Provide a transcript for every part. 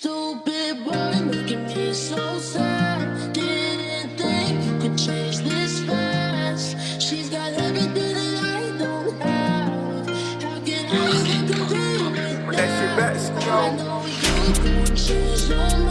Stupid boy, making me so sad. Didn't think you could change this fast. She's got everything that I don't have. How can I even compare with That shit back, I know you change your mind.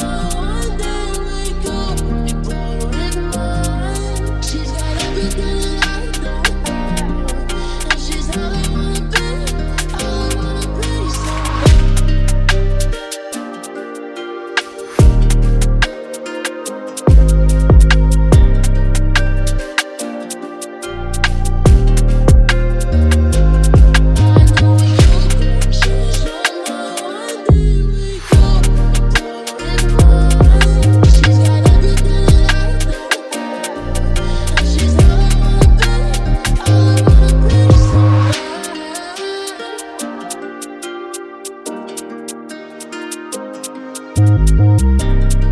So bad.